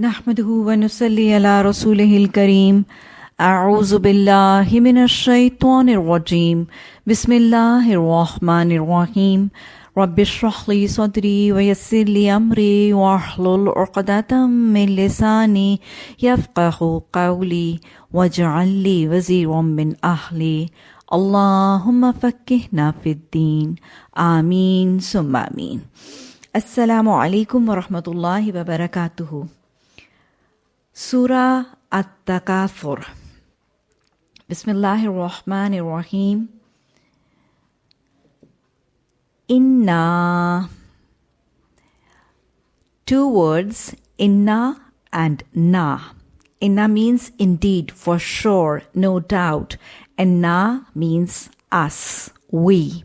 نحمده ونصلي على رسوله الكريم. أعوذ بالله من الشيطان الرجيم. بسم الله الرحمن الرحيم. رب اشرح لي صدري ويسر لي أمري واحلل عقدة من لساني يفقه قولي واجعل لي وزيرا من أهلي. اللهم فكهنا في الدين. آمين ثم آمين. السلام عليكم ورحمة الله وبركاته. Surah At-Takathur. Bismillahir Rahmanir Rahim. Inna. Two words, inna and na. Inna means indeed, for sure, no doubt, and na means us, we.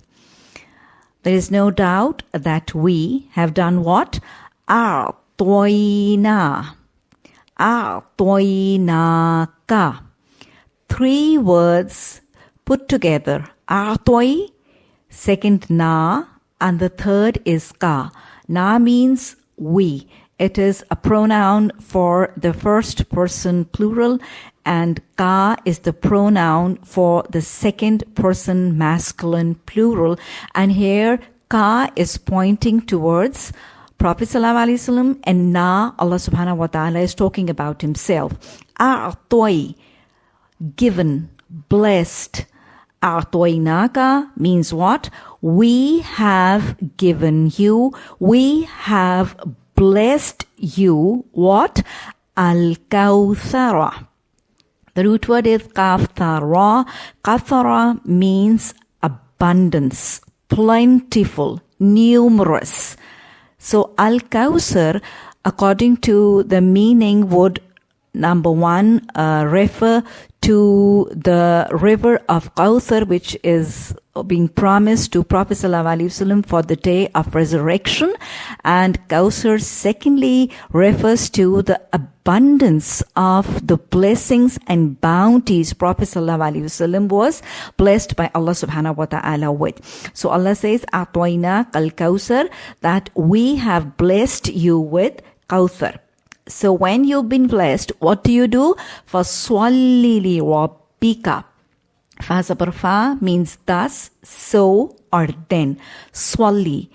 There is no doubt that we have done what? A'toina A'toinaka. Three words put together. A'toi, second na, and the third is ka. Na means we. It is a pronoun for the first person plural and ka is the pronoun for the second person masculine plural. And here ka is pointing towards Prophet ﷺ and now Allah subhanahu wa ta'ala is talking about himself. A'toi, given, blessed. A'toinaka means what? We have given you, we have blessed you, what? Al-Kawthara. The root word is kathara. Kathara means abundance, plentiful, numerous. So Al-Kawthar, according to the meaning, would number one uh, refer to the river of Kawthar, which is being promised to Prophet ﷺ for the day of resurrection. And Kawthar secondly refers to the abundance of the blessings and bounties Prophet ﷺ was blessed by Allah subhanahu wa ta'ala with. So Allah says, Atwaina kal Kawthar, that we have blessed you with Kawthar. So when you've been blessed, what do you do? فَصَلِّ لِرَبِّكَ Fa means thus, so, or then. Swali.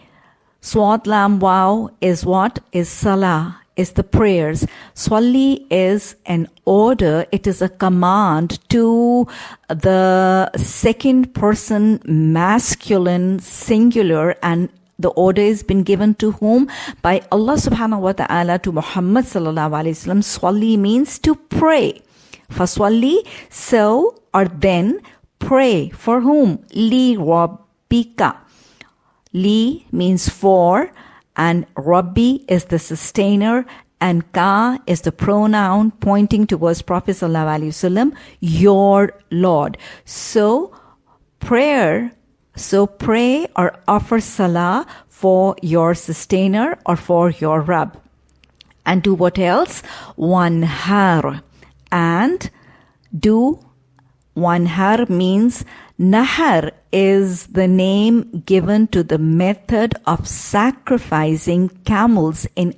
Swat lam wow is what? Is salah, is the prayers. Swali is an order, it is a command to the second person masculine singular and the order has been given to whom? By Allah subhanahu wa ta'ala to Muhammad sallallahu alayhi wasallam. Swali means to pray. Faswali, so or then pray. For whom? Li rabbika. Li means for and Rabbi is the sustainer and Ka is the pronoun pointing towards Prophet wasallam, your Lord. So prayer so pray or offer salah for your sustainer or for your Rabb. And do what else? One har. And do one har means nahar is the name given to the method of sacrificing camels in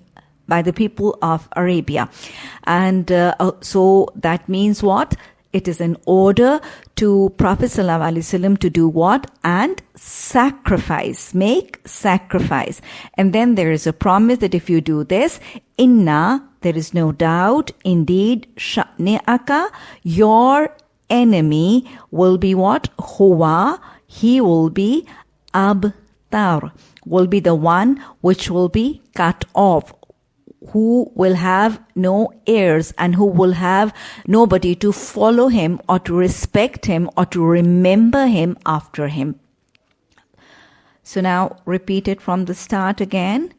by the people of Arabia. And uh, so that means what? It is an order to Prophet ﷺ to do what? And sacrifice. Make sacrifice. And then there is a promise that if you do this, inna, there is no doubt, indeed, sha'ni'aka, your enemy will be what? Huwa, he will be abtar, will be the one which will be cut off who will have no heirs and who will have nobody to follow him or to respect him or to remember him after him. So now repeat it from the start again.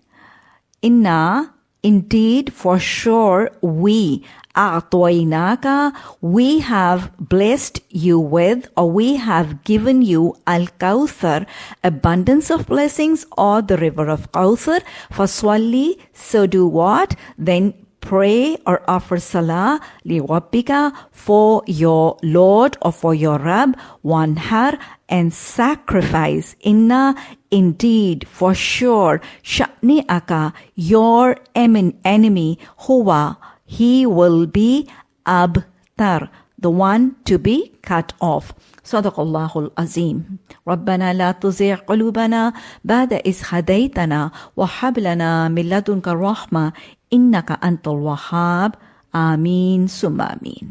Inna, indeed, for sure, we, A'toinaka, we have blessed you with, or we have given you Al Kawthar, abundance of blessings, or the river of Kawthar. Faswali, so do what? Then pray or offer salah li rabbika for your Lord or for your Rab, one har, and sacrifice. Inna, indeed, for sure, sha'ni aka, your enemy, huwa, he will be abtar, the one to be cut off. صدق الله العظيم ربنا لا تزغ قلوبنا بعد إذ هديتنا وهب لنا من لدنك الرحمة إنك أنت الوهاب آمين ثم آمين